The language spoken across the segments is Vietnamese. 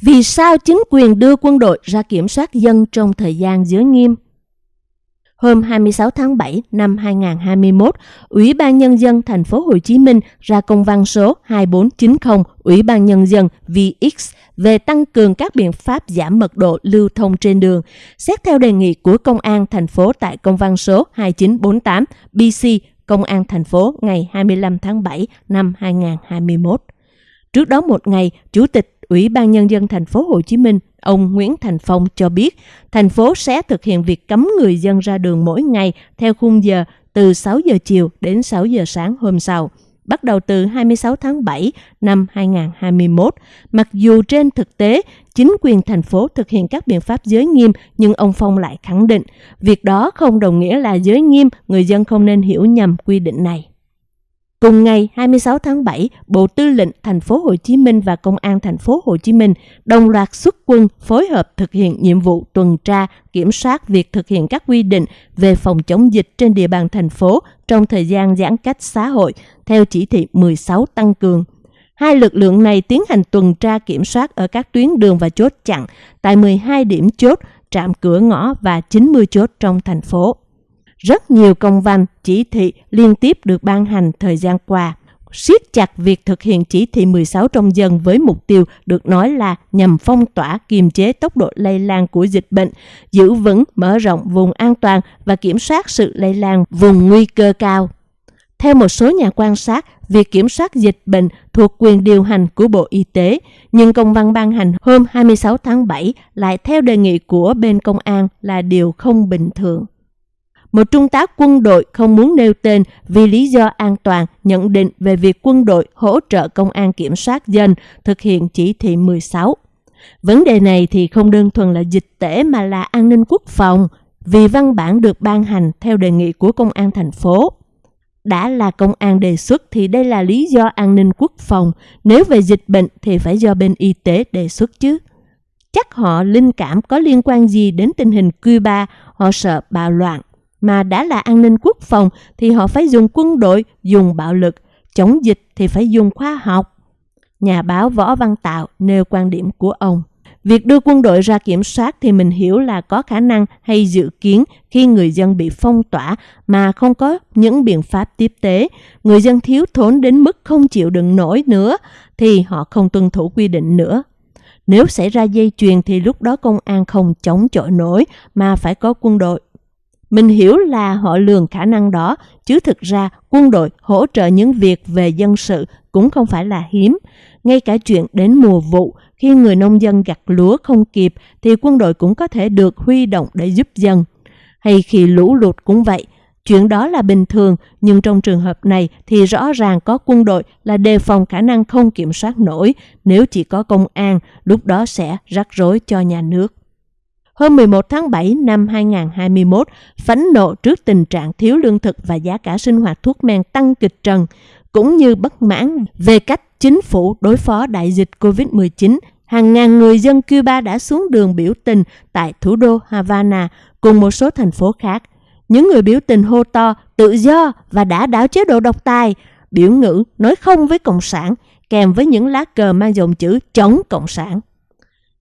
Vì sao chính quyền đưa quân đội ra kiểm soát dân trong thời gian giới nghiêm? Hôm 26 tháng 7 năm 2021, Ủy ban Nhân dân thành phố Hồ Chí Minh ra công văn số 2490 Ủy ban Nhân dân VX về tăng cường các biện pháp giảm mật độ lưu thông trên đường, xét theo đề nghị của Công an thành phố tại công văn số 2948 BC Công an thành phố ngày 25 tháng 7 năm 2021. Trước đó một ngày, Chủ tịch Ủy ban Nhân dân thành phố Hồ Chí Minh, ông Nguyễn Thành Phong cho biết, thành phố sẽ thực hiện việc cấm người dân ra đường mỗi ngày theo khung giờ từ 6 giờ chiều đến 6 giờ sáng hôm sau, bắt đầu từ 26 tháng 7 năm 2021. Mặc dù trên thực tế, chính quyền thành phố thực hiện các biện pháp giới nghiêm, nhưng ông Phong lại khẳng định, việc đó không đồng nghĩa là giới nghiêm, người dân không nên hiểu nhầm quy định này. Cùng ngày 26 tháng 7, Bộ Tư lệnh thành phố Hồ Chí Minh và Công an thành phố Hồ Chí Minh đồng loạt xuất quân phối hợp thực hiện nhiệm vụ tuần tra, kiểm soát việc thực hiện các quy định về phòng chống dịch trên địa bàn thành phố trong thời gian giãn cách xã hội theo chỉ thị 16 tăng cường. Hai lực lượng này tiến hành tuần tra kiểm soát ở các tuyến đường và chốt chặn tại 12 điểm chốt, trạm cửa ngõ và 90 chốt trong thành phố rất nhiều công văn, chỉ thị liên tiếp được ban hành thời gian qua siết chặt việc thực hiện chỉ thị 16 trong dân với mục tiêu được nói là nhằm phong tỏa kiềm chế tốc độ lây lan của dịch bệnh, giữ vững mở rộng vùng an toàn và kiểm soát sự lây lan vùng nguy cơ cao. Theo một số nhà quan sát, việc kiểm soát dịch bệnh thuộc quyền điều hành của Bộ Y tế, nhưng công văn ban hành hôm 26 tháng 7 lại theo đề nghị của bên công an là điều không bình thường. Một trung tá quân đội không muốn nêu tên vì lý do an toàn nhận định về việc quân đội hỗ trợ công an kiểm soát dân thực hiện chỉ thị 16. Vấn đề này thì không đơn thuần là dịch tễ mà là an ninh quốc phòng, vì văn bản được ban hành theo đề nghị của công an thành phố. Đã là công an đề xuất thì đây là lý do an ninh quốc phòng, nếu về dịch bệnh thì phải do bên y tế đề xuất chứ. Chắc họ linh cảm có liên quan gì đến tình hình Cuba, họ sợ bạo loạn mà đã là an ninh quốc phòng thì họ phải dùng quân đội, dùng bạo lực, chống dịch thì phải dùng khoa học. Nhà báo Võ Văn Tạo nêu quan điểm của ông. Việc đưa quân đội ra kiểm soát thì mình hiểu là có khả năng hay dự kiến khi người dân bị phong tỏa mà không có những biện pháp tiếp tế, người dân thiếu thốn đến mức không chịu đựng nổi nữa thì họ không tuân thủ quy định nữa. Nếu xảy ra dây chuyền thì lúc đó công an không chống chọi nổi mà phải có quân đội. Mình hiểu là họ lường khả năng đó, chứ thực ra quân đội hỗ trợ những việc về dân sự cũng không phải là hiếm. Ngay cả chuyện đến mùa vụ, khi người nông dân gặt lúa không kịp thì quân đội cũng có thể được huy động để giúp dân. Hay khi lũ lụt cũng vậy, chuyện đó là bình thường, nhưng trong trường hợp này thì rõ ràng có quân đội là đề phòng khả năng không kiểm soát nổi, nếu chỉ có công an, lúc đó sẽ rắc rối cho nhà nước. Hôm 11 tháng 7 năm 2021, phẫn nộ trước tình trạng thiếu lương thực và giá cả sinh hoạt thuốc men tăng kịch trần, cũng như bất mãn về cách chính phủ đối phó đại dịch COVID-19, hàng ngàn người dân Cuba đã xuống đường biểu tình tại thủ đô Havana cùng một số thành phố khác. Những người biểu tình hô to tự do và đã đảo chế độ độc tài, biểu ngữ nói không với Cộng sản, kèm với những lá cờ mang dòng chữ chống Cộng sản.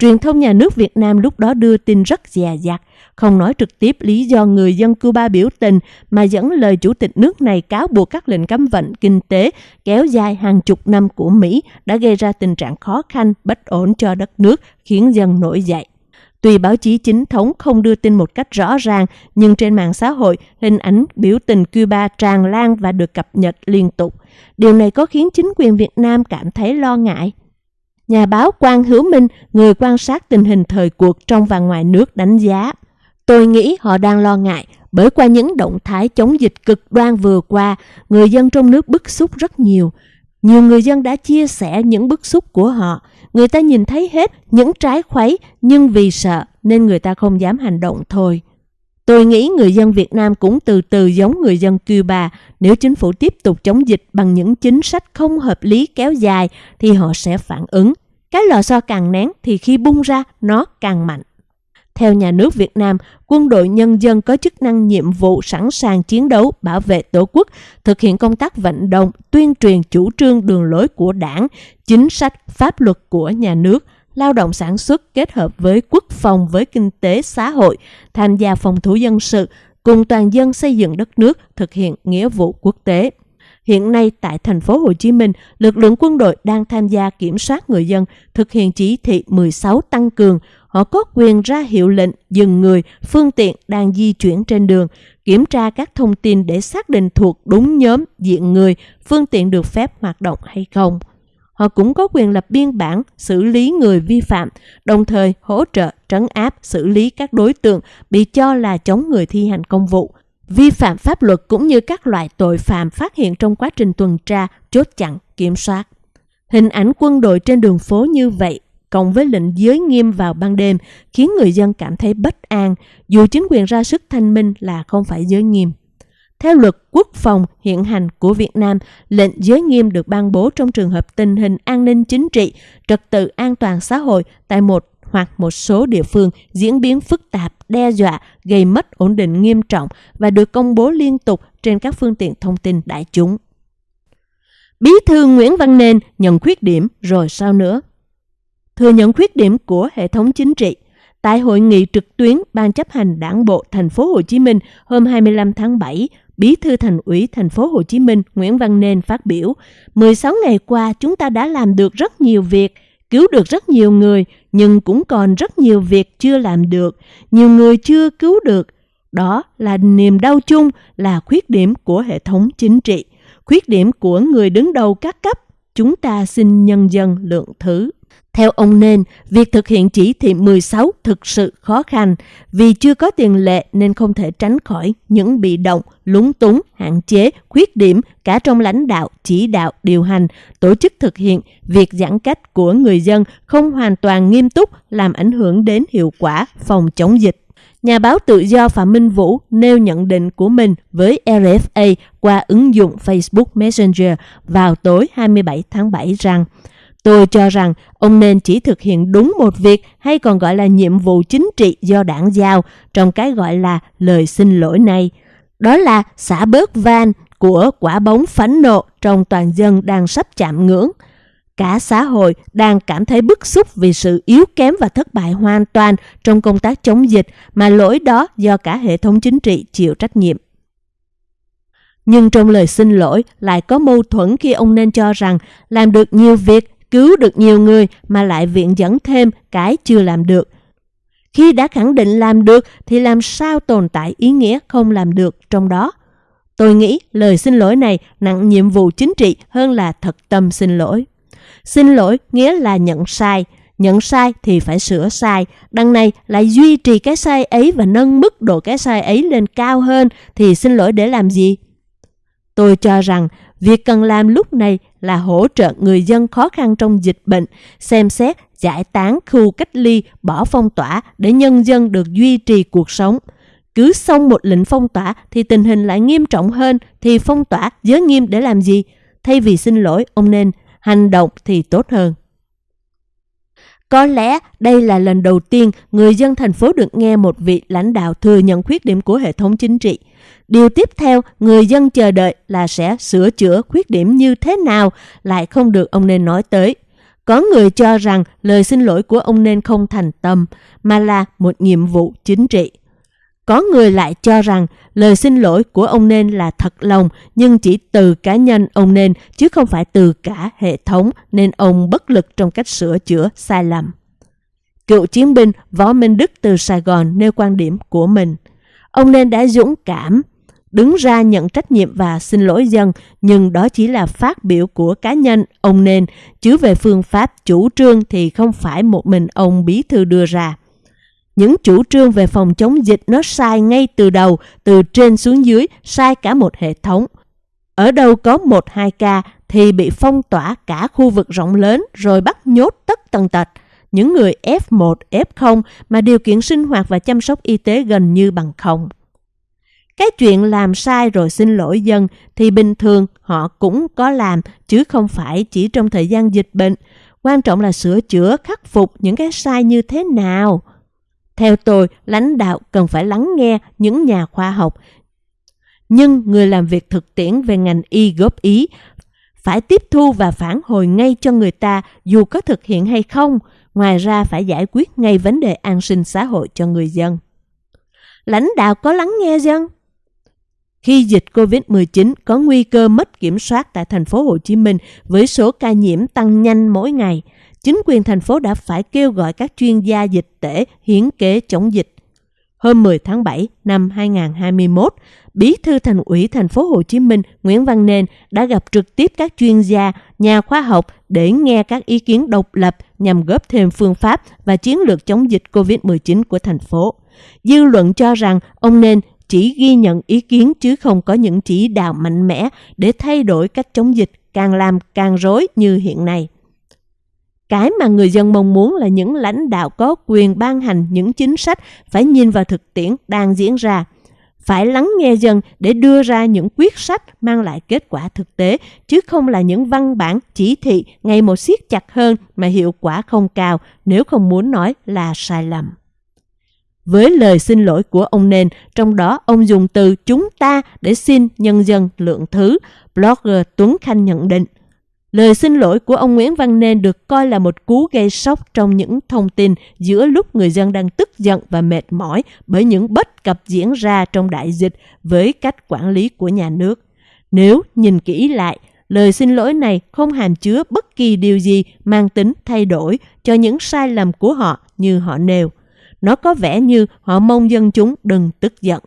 Truyền thông nhà nước Việt Nam lúc đó đưa tin rất dè dặt, không nói trực tiếp lý do người dân Cuba biểu tình mà dẫn lời chủ tịch nước này cáo buộc các lệnh cấm vận kinh tế kéo dài hàng chục năm của Mỹ đã gây ra tình trạng khó khăn, bất ổn cho đất nước, khiến dân nổi dậy. Tuy báo chí chính thống không đưa tin một cách rõ ràng, nhưng trên mạng xã hội, hình ảnh biểu tình Cuba tràn lan và được cập nhật liên tục. Điều này có khiến chính quyền Việt Nam cảm thấy lo ngại. Nhà báo Quang Hữu Minh, người quan sát tình hình thời cuộc trong và ngoài nước đánh giá. Tôi nghĩ họ đang lo ngại bởi qua những động thái chống dịch cực đoan vừa qua, người dân trong nước bức xúc rất nhiều. Nhiều người dân đã chia sẻ những bức xúc của họ. Người ta nhìn thấy hết những trái khuấy nhưng vì sợ nên người ta không dám hành động thôi. Tôi nghĩ người dân Việt Nam cũng từ từ giống người dân Cuba. Nếu chính phủ tiếp tục chống dịch bằng những chính sách không hợp lý kéo dài thì họ sẽ phản ứng. Cái lò xo càng nén thì khi bung ra nó càng mạnh. Theo nhà nước Việt Nam, quân đội nhân dân có chức năng nhiệm vụ sẵn sàng chiến đấu, bảo vệ tổ quốc, thực hiện công tác vận động, tuyên truyền chủ trương đường lối của đảng, chính sách, pháp luật của nhà nước, lao động sản xuất kết hợp với quốc phòng với kinh tế xã hội, tham gia phòng thủ dân sự, cùng toàn dân xây dựng đất nước, thực hiện nghĩa vụ quốc tế. Hiện nay tại thành phố Hồ Chí Minh, lực lượng quân đội đang tham gia kiểm soát người dân, thực hiện chỉ thị 16 tăng cường. Họ có quyền ra hiệu lệnh dừng người, phương tiện đang di chuyển trên đường, kiểm tra các thông tin để xác định thuộc đúng nhóm, diện người, phương tiện được phép hoạt động hay không. Họ cũng có quyền lập biên bản, xử lý người vi phạm, đồng thời hỗ trợ trấn áp, xử lý các đối tượng bị cho là chống người thi hành công vụ, vi phạm pháp luật cũng như các loại tội phạm phát hiện trong quá trình tuần tra, chốt chặn, kiểm soát. Hình ảnh quân đội trên đường phố như vậy cộng với lệnh giới nghiêm vào ban đêm khiến người dân cảm thấy bất an dù chính quyền ra sức thanh minh là không phải giới nghiêm. Theo luật quốc phòng hiện hành của Việt Nam, lệnh giới nghiêm được ban bố trong trường hợp tình hình an ninh chính trị, trật tự an toàn xã hội tại một hoặc một số địa phương diễn biến phức tạp, đe dọa, gây mất ổn định nghiêm trọng và được công bố liên tục trên các phương tiện thông tin đại chúng. Bí thư Nguyễn Văn Nên nhận khuyết điểm rồi sao nữa? Thừa nhận khuyết điểm của hệ thống chính trị Tại hội nghị trực tuyến Ban chấp hành Đảng bộ thành phố Hồ Chí Minh hôm 25 tháng 7, Bí thư Thành ủy thành phố Hồ Chí Minh Nguyễn Văn Nên phát biểu, 16 ngày qua chúng ta đã làm được rất nhiều việc, cứu được rất nhiều người, nhưng cũng còn rất nhiều việc chưa làm được, nhiều người chưa cứu được. Đó là niềm đau chung, là khuyết điểm của hệ thống chính trị, khuyết điểm của người đứng đầu các cấp. Chúng ta xin nhân dân lượng thứ. Theo ông Nên, việc thực hiện chỉ thị 16 thực sự khó khăn vì chưa có tiền lệ nên không thể tránh khỏi những bị động, lúng túng, hạn chế, khuyết điểm cả trong lãnh đạo, chỉ đạo, điều hành, tổ chức thực hiện việc giãn cách của người dân không hoàn toàn nghiêm túc làm ảnh hưởng đến hiệu quả phòng chống dịch. Nhà báo tự do Phạm Minh Vũ nêu nhận định của mình với RFA qua ứng dụng Facebook Messenger vào tối 27 tháng 7 rằng Tôi cho rằng ông nên chỉ thực hiện đúng một việc hay còn gọi là nhiệm vụ chính trị do đảng giao trong cái gọi là lời xin lỗi này. Đó là xả bớt van của quả bóng phẫn nộ trong toàn dân đang sắp chạm ngưỡng. Cả xã hội đang cảm thấy bức xúc vì sự yếu kém và thất bại hoàn toàn trong công tác chống dịch mà lỗi đó do cả hệ thống chính trị chịu trách nhiệm. Nhưng trong lời xin lỗi lại có mâu thuẫn khi ông nên cho rằng làm được nhiều việc cứu được nhiều người mà lại viện dẫn thêm cái chưa làm được. Khi đã khẳng định làm được thì làm sao tồn tại ý nghĩa không làm được trong đó? Tôi nghĩ lời xin lỗi này nặng nhiệm vụ chính trị hơn là thật tâm xin lỗi. Xin lỗi nghĩa là nhận sai, nhận sai thì phải sửa sai, đằng này lại duy trì cái sai ấy và nâng mức độ cái sai ấy lên cao hơn thì xin lỗi để làm gì? Tôi cho rằng việc cần làm lúc này là hỗ trợ người dân khó khăn trong dịch bệnh, xem xét giải tán khu cách ly, bỏ phong tỏa để nhân dân được duy trì cuộc sống. Cứ xong một lệnh phong tỏa thì tình hình lại nghiêm trọng hơn thì phong tỏa giới nghiêm để làm gì? Thay vì xin lỗi, ông nên hành động thì tốt hơn. Có lẽ đây là lần đầu tiên người dân thành phố được nghe một vị lãnh đạo thừa nhận khuyết điểm của hệ thống chính trị. Điều tiếp theo người dân chờ đợi là sẽ sửa chữa khuyết điểm như thế nào lại không được ông nên nói tới. Có người cho rằng lời xin lỗi của ông nên không thành tâm, mà là một nhiệm vụ chính trị. Có người lại cho rằng lời xin lỗi của ông nên là thật lòng nhưng chỉ từ cá nhân ông nên chứ không phải từ cả hệ thống nên ông bất lực trong cách sửa chữa sai lầm. Cựu chiến binh Võ Minh Đức từ Sài Gòn nêu quan điểm của mình. Ông nên đã dũng cảm, đứng ra nhận trách nhiệm và xin lỗi dân, nhưng đó chỉ là phát biểu của cá nhân ông nên, chứ về phương pháp chủ trương thì không phải một mình ông bí thư đưa ra. Những chủ trương về phòng chống dịch nó sai ngay từ đầu, từ trên xuống dưới, sai cả một hệ thống. Ở đâu có một hai ca thì bị phong tỏa cả khu vực rộng lớn rồi bắt nhốt tất tần tật. Những người F1, F0 mà điều kiện sinh hoạt và chăm sóc y tế gần như bằng không. Cái chuyện làm sai rồi xin lỗi dân thì bình thường họ cũng có làm chứ không phải chỉ trong thời gian dịch bệnh. Quan trọng là sửa chữa, khắc phục những cái sai như thế nào. Theo tôi, lãnh đạo cần phải lắng nghe những nhà khoa học. Nhưng người làm việc thực tiễn về ngành y góp ý phải tiếp thu và phản hồi ngay cho người ta dù có thực hiện hay không. Ngoài ra phải giải quyết ngay vấn đề an sinh xã hội cho người dân. Lãnh đạo có lắng nghe dân? Khi dịch COVID-19 có nguy cơ mất kiểm soát tại thành phố Hồ Chí Minh với số ca nhiễm tăng nhanh mỗi ngày, chính quyền thành phố đã phải kêu gọi các chuyên gia dịch tễ hiến kế chống dịch. Hôm 10 tháng 7 năm 2021, Bí thư Thành ủy thành phố Hồ Chí Minh Nguyễn Văn Nên đã gặp trực tiếp các chuyên gia, nhà khoa học để nghe các ý kiến độc lập nhằm góp thêm phương pháp và chiến lược chống dịch COVID-19 của thành phố. Dư luận cho rằng ông Nên chỉ ghi nhận ý kiến chứ không có những chỉ đạo mạnh mẽ để thay đổi cách chống dịch càng làm càng rối như hiện nay. Cái mà người dân mong muốn là những lãnh đạo có quyền ban hành những chính sách phải nhìn vào thực tiễn đang diễn ra. Phải lắng nghe dân để đưa ra những quyết sách mang lại kết quả thực tế, chứ không là những văn bản chỉ thị ngày một siết chặt hơn mà hiệu quả không cao nếu không muốn nói là sai lầm. Với lời xin lỗi của ông Nên, trong đó ông dùng từ chúng ta để xin nhân dân lượng thứ, blogger Tuấn Khanh nhận định. Lời xin lỗi của ông Nguyễn Văn Nên được coi là một cú gây sốc trong những thông tin giữa lúc người dân đang tức giận và mệt mỏi bởi những bất cập diễn ra trong đại dịch với cách quản lý của nhà nước. Nếu nhìn kỹ lại, lời xin lỗi này không hàm chứa bất kỳ điều gì mang tính thay đổi cho những sai lầm của họ như họ nêu. Nó có vẻ như họ mong dân chúng đừng tức giận.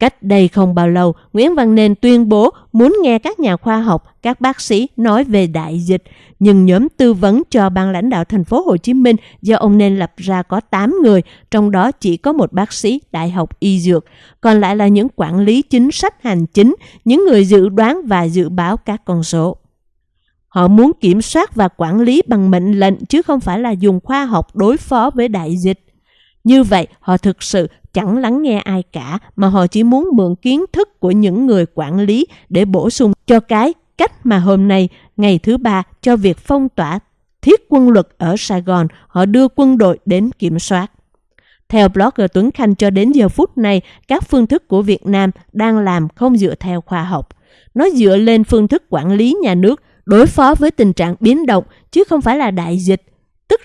Cách đây không bao lâu, Nguyễn Văn Nên tuyên bố muốn nghe các nhà khoa học, các bác sĩ nói về đại dịch, nhưng nhóm tư vấn cho ban lãnh đạo thành phố Hồ Chí Minh do ông Nên lập ra có 8 người, trong đó chỉ có một bác sĩ đại học y dược, còn lại là những quản lý chính sách hành chính, những người dự đoán và dự báo các con số. Họ muốn kiểm soát và quản lý bằng mệnh lệnh chứ không phải là dùng khoa học đối phó với đại dịch. Như vậy, họ thực sự chẳng lắng nghe ai cả mà họ chỉ muốn mượn kiến thức của những người quản lý để bổ sung cho cái cách mà hôm nay, ngày thứ ba cho việc phong tỏa thiết quân luật ở Sài Gòn, họ đưa quân đội đến kiểm soát. Theo blogger Tuấn Khanh cho đến giờ phút này, các phương thức của Việt Nam đang làm không dựa theo khoa học. Nó dựa lên phương thức quản lý nhà nước đối phó với tình trạng biến động chứ không phải là đại dịch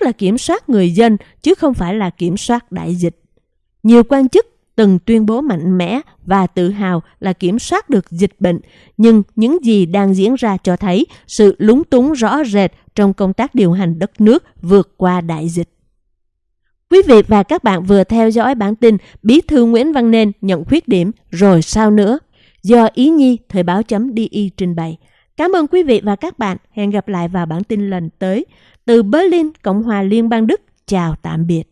tức là kiểm soát người dân chứ không phải là kiểm soát đại dịch. Nhiều quan chức từng tuyên bố mạnh mẽ và tự hào là kiểm soát được dịch bệnh, nhưng những gì đang diễn ra cho thấy sự lúng túng rõ rệt trong công tác điều hành đất nước vượt qua đại dịch. Quý vị và các bạn vừa theo dõi bản tin Bí thư Nguyễn Văn Nên nhận khuyết điểm rồi sao nữa do Ý Nhi Thời báo.di trình bày. Cảm ơn quý vị và các bạn. Hẹn gặp lại vào bản tin lần tới. Từ Berlin, Cộng hòa Liên bang Đức, chào tạm biệt.